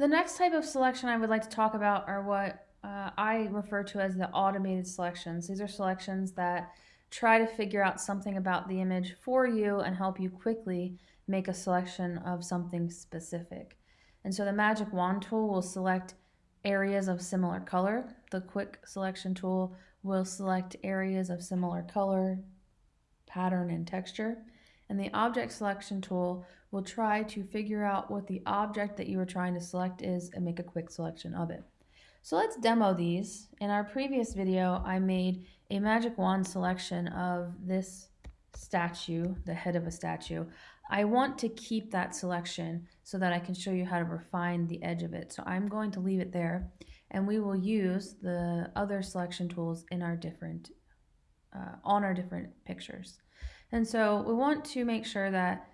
The next type of selection I would like to talk about are what uh, I refer to as the automated selections. These are selections that try to figure out something about the image for you and help you quickly make a selection of something specific. And so the magic wand tool will select areas of similar color. The quick selection tool will select areas of similar color, pattern, and texture. And the object selection tool will try to figure out what the object that you are trying to select is and make a quick selection of it. So let's demo these. In our previous video, I made a magic wand selection of this statue, the head of a statue. I want to keep that selection so that I can show you how to refine the edge of it. So I'm going to leave it there and we will use the other selection tools in our different, uh, on our different pictures. And so we want to make sure that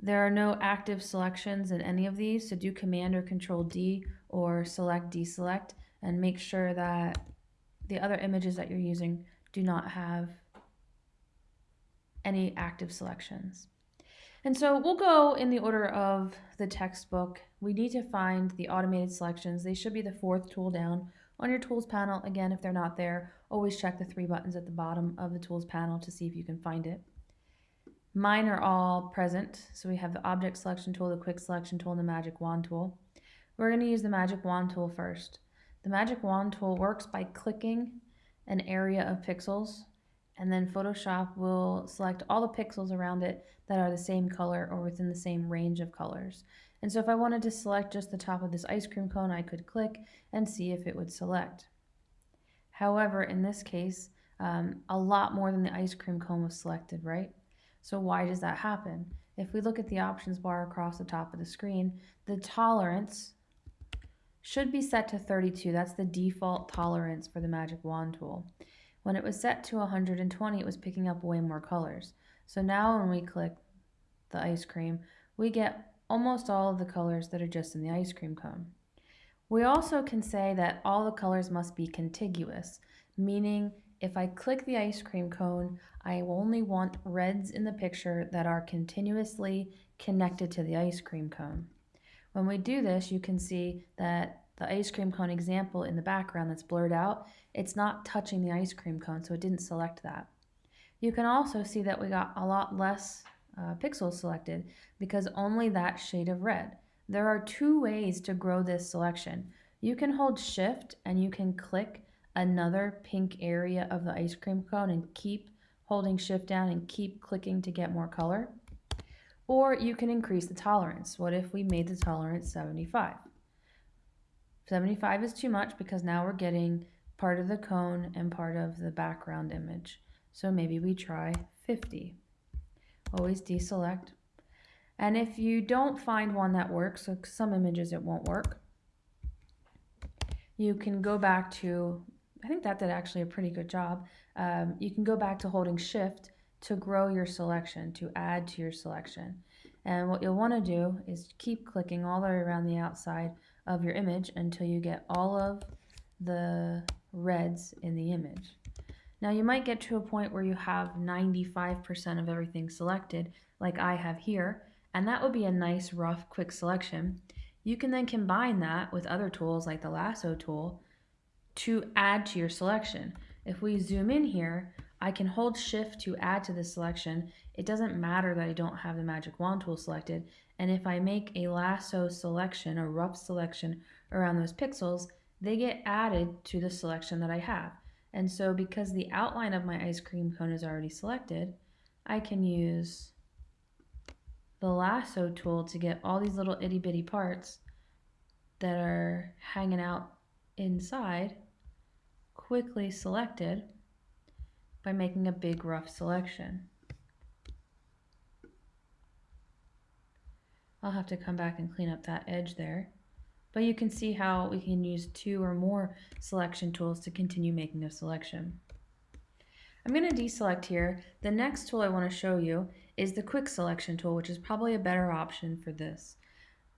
there are no active selections in any of these. So do Command or Control D or Select Deselect and make sure that the other images that you're using do not have any active selections. And so we'll go in the order of the textbook. We need to find the automated selections. They should be the fourth tool down on your tools panel. Again, if they're not there, always check the three buttons at the bottom of the tools panel to see if you can find it. Mine are all present. So we have the object selection tool, the quick selection tool, and the magic wand tool. We're going to use the magic wand tool first. The magic wand tool works by clicking an area of pixels and then Photoshop will select all the pixels around it that are the same color or within the same range of colors. And so if I wanted to select just the top of this ice cream cone, I could click and see if it would select. However, in this case, um, a lot more than the ice cream cone was selected, right? So why does that happen? If we look at the options bar across the top of the screen, the tolerance should be set to 32. That's the default tolerance for the magic wand tool. When it was set to 120, it was picking up way more colors. So now when we click the ice cream, we get almost all of the colors that are just in the ice cream cone. We also can say that all the colors must be contiguous, meaning if I click the ice cream cone, I only want reds in the picture that are continuously connected to the ice cream cone. When we do this, you can see that the ice cream cone example in the background that's blurred out, it's not touching the ice cream cone, so it didn't select that. You can also see that we got a lot less uh, pixels selected because only that shade of red. There are two ways to grow this selection. You can hold shift and you can click another pink area of the ice cream cone and keep holding shift down and keep clicking to get more color. Or you can increase the tolerance. What if we made the tolerance 75? 75 is too much because now we're getting part of the cone and part of the background image. So maybe we try 50. Always deselect. And if you don't find one that works, so some images it won't work, you can go back to, I think that did actually a pretty good job. Um, you can go back to holding shift to grow your selection, to add to your selection. And what you'll want to do is keep clicking all the way around the outside of your image until you get all of the reds in the image. Now you might get to a point where you have 95% of everything selected, like I have here, and that would be a nice rough quick selection. You can then combine that with other tools like the lasso tool to add to your selection. If we zoom in here, I can hold shift to add to the selection. It doesn't matter that I don't have the magic wand tool selected. And if I make a lasso selection or rough selection around those pixels, they get added to the selection that I have. And so because the outline of my ice cream cone is already selected, I can use the lasso tool to get all these little itty bitty parts that are hanging out inside quickly selected by making a big rough selection. I'll have to come back and clean up that edge there. But you can see how we can use two or more selection tools to continue making a selection. I'm going to deselect here. The next tool I want to show you is the quick selection tool, which is probably a better option for this.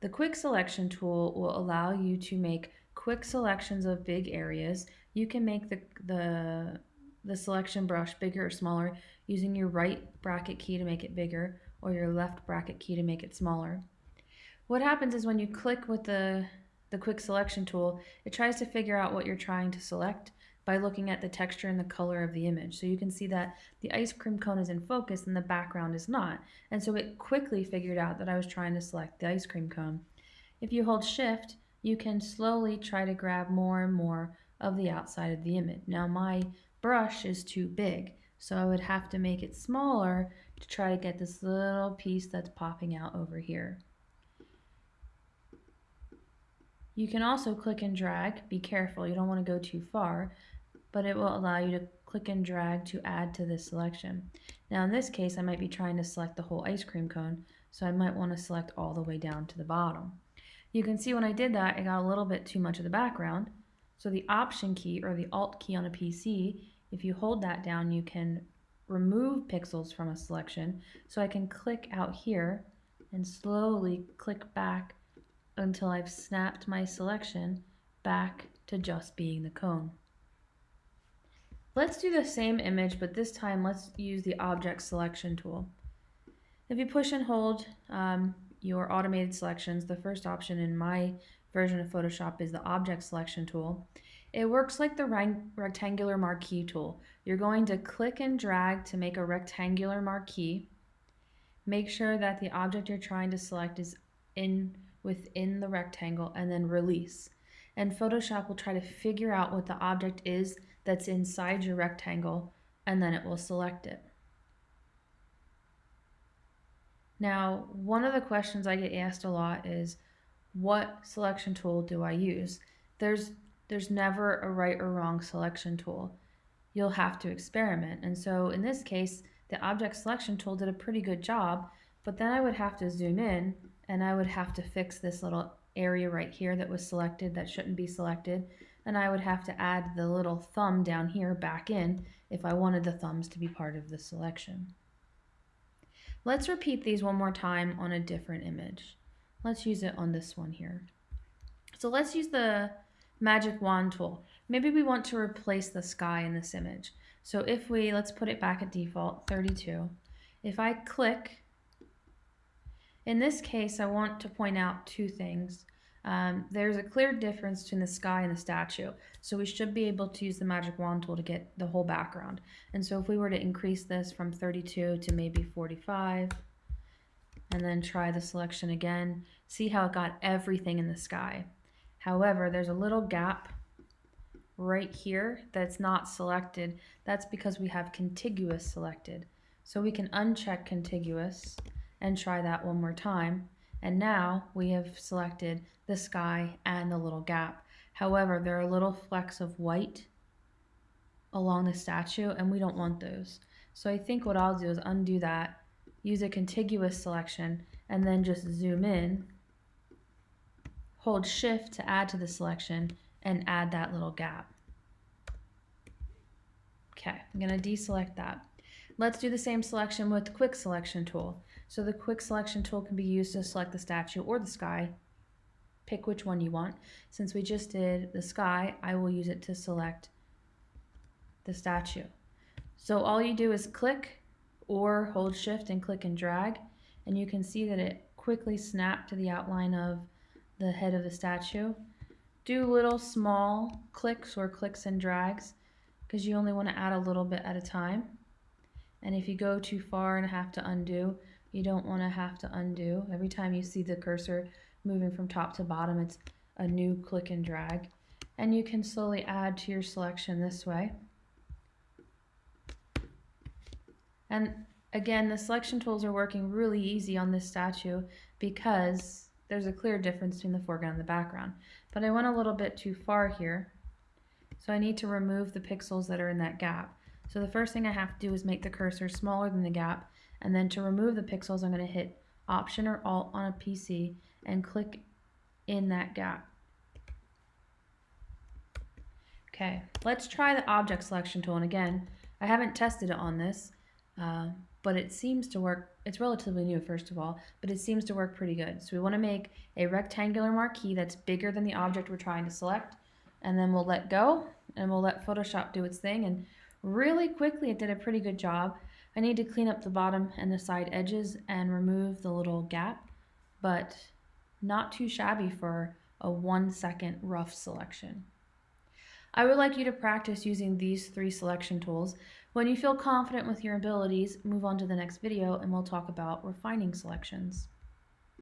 The quick selection tool will allow you to make quick selections of big areas. You can make the, the the selection brush bigger or smaller using your right bracket key to make it bigger or your left bracket key to make it smaller. What happens is when you click with the the quick selection tool, it tries to figure out what you're trying to select by looking at the texture and the color of the image. So you can see that the ice cream cone is in focus and the background is not. And so it quickly figured out that I was trying to select the ice cream cone. If you hold shift, you can slowly try to grab more and more of the outside of the image. Now my brush is too big, so I would have to make it smaller to try to get this little piece that's popping out over here. You can also click and drag. Be careful, you don't want to go too far, but it will allow you to click and drag to add to this selection. Now in this case, I might be trying to select the whole ice cream cone, so I might want to select all the way down to the bottom. You can see when I did that, I got a little bit too much of the background. So the Option key or the Alt key on a PC, if you hold that down, you can remove pixels from a selection. So I can click out here and slowly click back until I've snapped my selection back to just being the cone. Let's do the same image, but this time let's use the object selection tool. If you push and hold um, your automated selections, the first option in my version of Photoshop is the object selection tool. It works like the rectangular marquee tool. You're going to click and drag to make a rectangular marquee. Make sure that the object you're trying to select is in within the rectangle and then release. And Photoshop will try to figure out what the object is that's inside your rectangle and then it will select it. Now, one of the questions I get asked a lot is, what selection tool do I use? There's, there's never a right or wrong selection tool. You'll have to experiment. And so in this case, the object selection tool did a pretty good job, but then I would have to zoom in and I would have to fix this little area right here that was selected that shouldn't be selected. And I would have to add the little thumb down here back in if I wanted the thumbs to be part of the selection. Let's repeat these one more time on a different image. Let's use it on this one here. So let's use the magic wand tool. Maybe we want to replace the sky in this image. So if we, let's put it back at default, 32. If I click, in this case, I want to point out two things. Um, there's a clear difference between the sky and the statue. So we should be able to use the magic wand tool to get the whole background. And so if we were to increase this from 32 to maybe 45, and then try the selection again, see how it got everything in the sky. However, there's a little gap right here that's not selected. That's because we have contiguous selected. So we can uncheck contiguous and try that one more time. And now we have selected the sky and the little gap. However, there are little flecks of white along the statue and we don't want those. So I think what I'll do is undo that, use a contiguous selection, and then just zoom in, hold shift to add to the selection, and add that little gap. Okay, I'm gonna deselect that. Let's do the same selection with the quick selection tool. So the quick selection tool can be used to select the statue or the sky. Pick which one you want. Since we just did the sky, I will use it to select the statue. So all you do is click or hold shift and click and drag and you can see that it quickly snapped to the outline of the head of the statue. Do little small clicks or clicks and drags because you only want to add a little bit at a time. And if you go too far and have to undo, you don't want to have to undo. Every time you see the cursor moving from top to bottom, it's a new click and drag. And you can slowly add to your selection this way. And again, the selection tools are working really easy on this statue because there's a clear difference between the foreground and the background. But I went a little bit too far here, so I need to remove the pixels that are in that gap. So the first thing I have to do is make the cursor smaller than the gap and then to remove the pixels, I'm going to hit Option or Alt on a PC and click in that gap. Okay, let's try the object selection tool. And again, I haven't tested it on this, uh, but it seems to work. It's relatively new, first of all, but it seems to work pretty good. So we want to make a rectangular marquee that's bigger than the object we're trying to select. And then we'll let go and we'll let Photoshop do its thing. And really quickly, it did a pretty good job. I need to clean up the bottom and the side edges and remove the little gap, but not too shabby for a one second rough selection. I would like you to practice using these three selection tools. When you feel confident with your abilities, move on to the next video and we'll talk about refining selections.